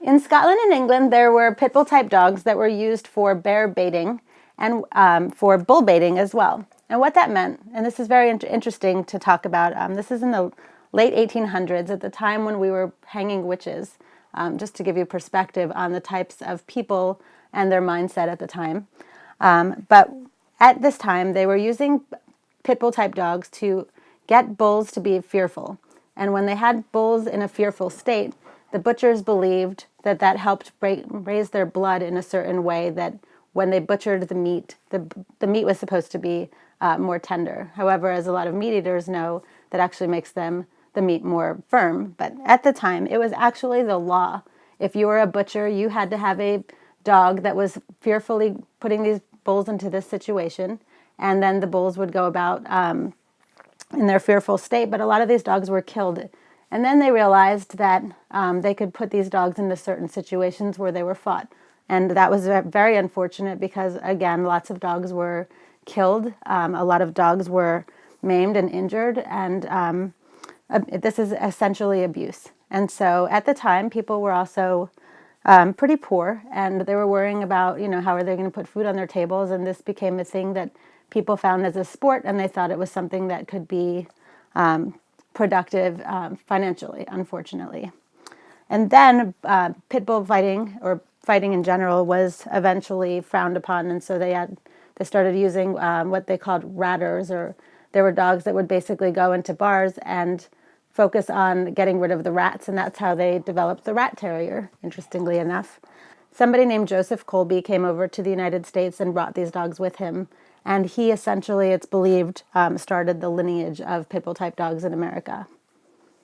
In Scotland and England, there were pit bull type dogs that were used for bear baiting and um, for bull baiting as well. And what that meant, and this is very interesting to talk about, um, this is in the late 1800s at the time when we were hanging witches, um, just to give you perspective on the types of people and their mindset at the time. Um, but at this time, they were using pit bull type dogs to get bulls to be fearful. And when they had bulls in a fearful state, the butchers believed that that helped raise their blood in a certain way that when they butchered the meat, the, the meat was supposed to be uh, more tender. However, as a lot of meat eaters know, that actually makes them the meat more firm. But at the time, it was actually the law. If you were a butcher, you had to have a dog that was fearfully putting these bulls into this situation, and then the bulls would go about um, in their fearful state. But a lot of these dogs were killed. And then they realized that um, they could put these dogs into certain situations where they were fought. And that was very unfortunate because, again, lots of dogs were killed. Um, a lot of dogs were maimed and injured. And um, this is essentially abuse. And so at the time, people were also um, pretty poor and they were worrying about, you know, how are they going to put food on their tables. And this became a thing that people found as a sport and they thought it was something that could be um, productive um, financially, unfortunately. And then uh, pit bull fighting or fighting in general was eventually frowned upon, and so they had they started using um, what they called ratters, or there were dogs that would basically go into bars and focus on getting rid of the rats, and that's how they developed the rat terrier. Interestingly enough, somebody named Joseph Colby came over to the United States and brought these dogs with him, and he essentially, it's believed, um, started the lineage of pit bull type dogs in America.